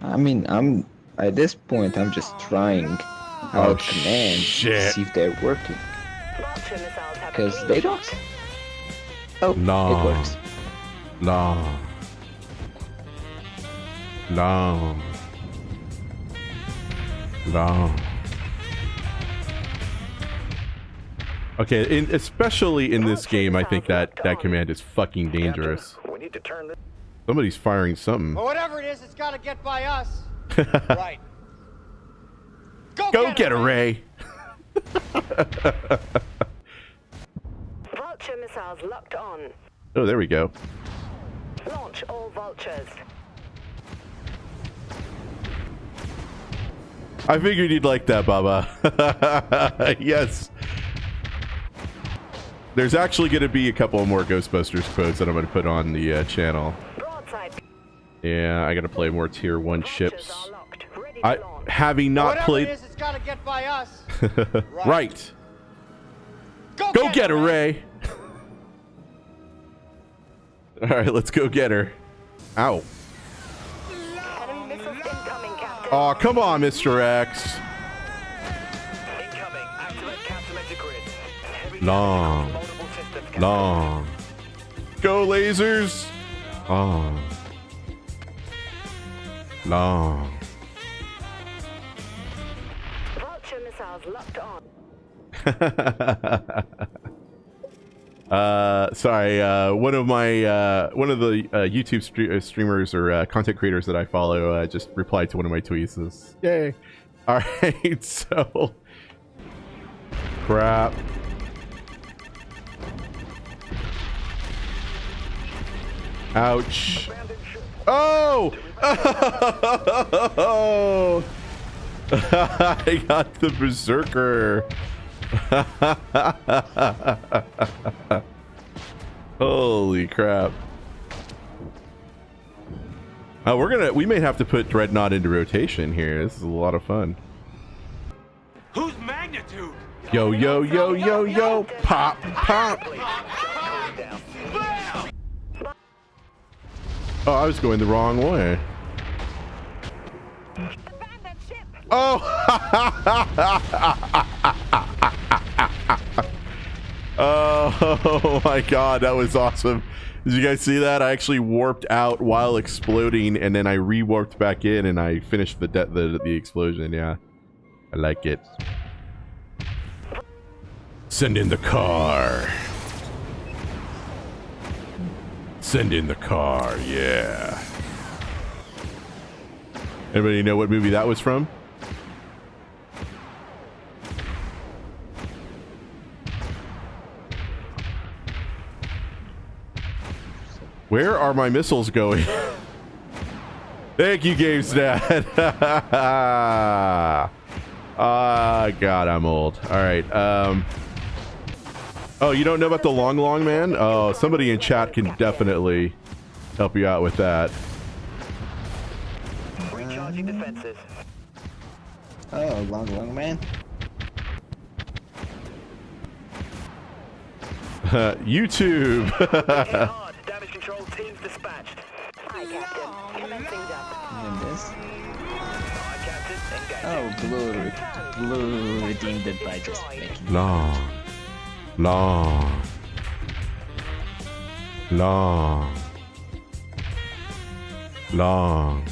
I mean, I'm at this point. I'm just trying Oh, out commands shit. to see if they're working. Vulture missiles have Because they don't. Oh, No. it works. Long. Long. Long. Okay, in, especially in this game, I think that that command is fucking dangerous. We need to turn this. Somebody's firing something. But whatever it is, it's got to get by us. right. Go, Go get, get it, a Ray. Vulture missiles locked on. Oh, there we go. Launch all vultures. I figured you'd like that, Baba. yes. There's actually going to be a couple more Ghostbusters quotes that I'm going to put on the uh, channel. Broadside. Yeah, I got to play more tier one Vultures ships. are locked. Ready to I having not Whatever played. it is, it's got to get by us. right. Go, Go get her, Ray. All right, let's go get her. Ow. Enemy missiles incoming, Captain. Oh, come on, Mr. X. Incoming. Activate countermeasure grid. Heavy Long. damage across multiple systems. Captain. Long. Go lasers. Long. Long. Vulture missiles locked on. uh, sorry. Uh, one of my uh, one of the uh, YouTube stre- uh, streamers or uh, content creators that I follow uh, just replied to one of my tweets. This, yay! All right, so crap. Ouch. Oh! Oh! I got the berserker. Holy crap. Uh, we're gonna we may have to put Dreadnought into rotation here. This is a lot of fun. Whose magnitude? Yo yo yo yo yo pop pop. Oh, I was going the wrong way. Oh! oh my god, that was awesome. Did you guys see that? I actually warped out while exploding and then I re-warped back in and I finished the the the explosion. Yeah. I like it. Send in the car. Send in the car. Yeah. Anybody know what movie that was from? Where are my missiles going? Thank you, GameStat. Ah, God, I'm old. All right. Um. Oh, you don't know about the long, long man? Oh, somebody in chat can definitely help you out with that. Recharging defenses. Oh, long, long man. YouTube. Damage control teams dispatched. Hi, Captain. Commencing jump. This. Aye, Captain. Engage. Oh, blue, blue redeemed it by just making. long, long, long, long.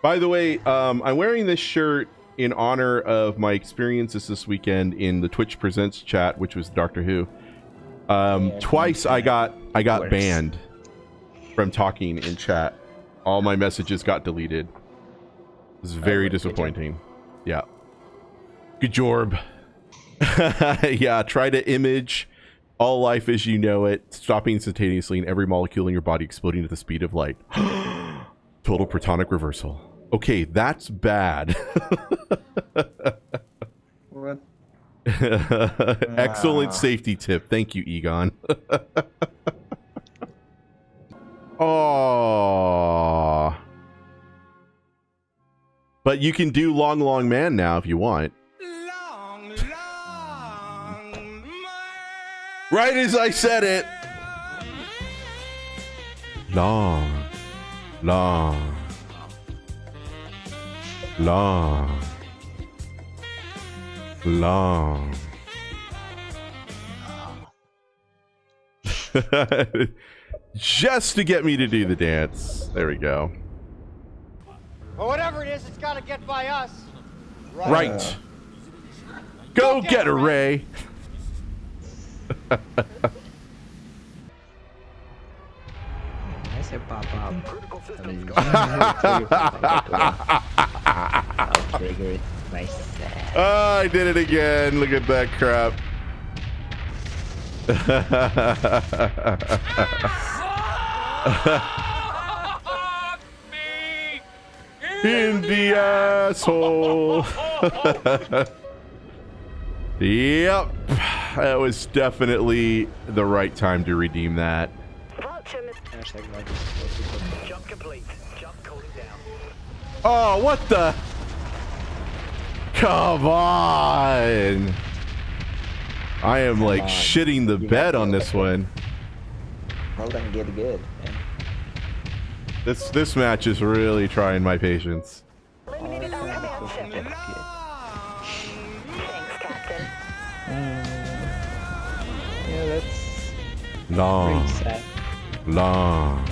By the way, um, I'm wearing this shirt in honor of my experiences this weekend in the Twitch Presents chat, which was Doctor Who. Um, Yeah, twice I got I got Worse. banned from talking in chat. All my messages got deleted. It was very right, good job. disappointing. Yeah. Good job. yeah, try to image all life as you know it, stopping instantaneously and every molecule in your body exploding at the speed of light. Total protonic reversal. Okay, that's bad. What? Excellent Ah. safety tip. Thank you, Egon. Oh. But you can do long, long man now if you want. Right as I said it. Long, Long. Long. Long. Just to get me to do the dance. There we go. Or whatever it is, it's got to get by us. Right. Go get her, Ray. I said pop up. Critical I systems mean. I'll trigger it myself. Oh, I did it again. Look at that crap. Ah! In the asshole. yep. That was definitely the right time to redeem that. Vulture miss- Hashtag not explosive. Jump complete. Jump cooling down. Oh, what the? Come on. I am like shitting the bed on this one. Well then get good. This this match is really trying my patience. Long, pretty sad. long,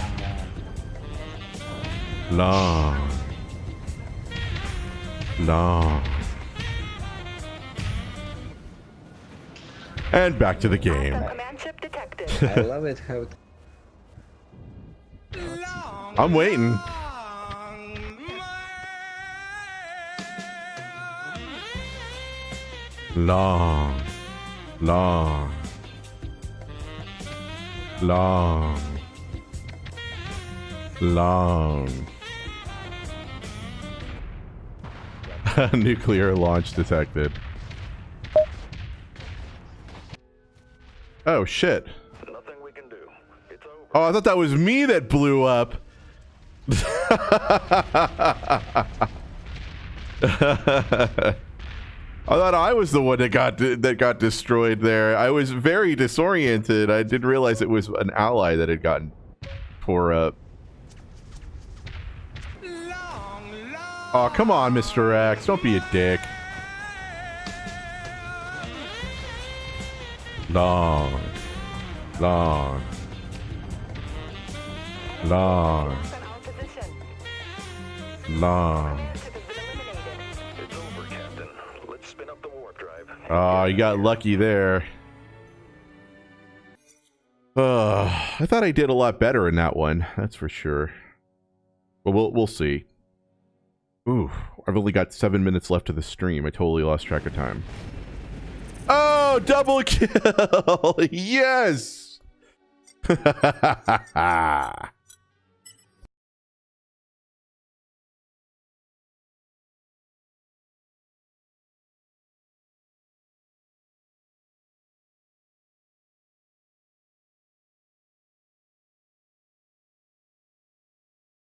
long, long. And back to the game. Hostile command ship detected. I love it how it I'm waiting. Long, long, long, long. Nuclear launch detected. Oh shit. Nothing we can do. It's over. Oh, I thought that was me that blew up. I thought I was the one that got that got destroyed there. I was very disoriented. I didn't realize it was an ally that had gotten tore up. Oh, come on, Mr. X. Don't be a dick. Long. Long. Long. Long. Oh, you got lucky there. Uh, I thought I did a lot better in that one. That's for sure. But we'll we'll see. Ooh, I've only got seven minutes left of the stream. I totally lost track of time. Oh, double kill! yes.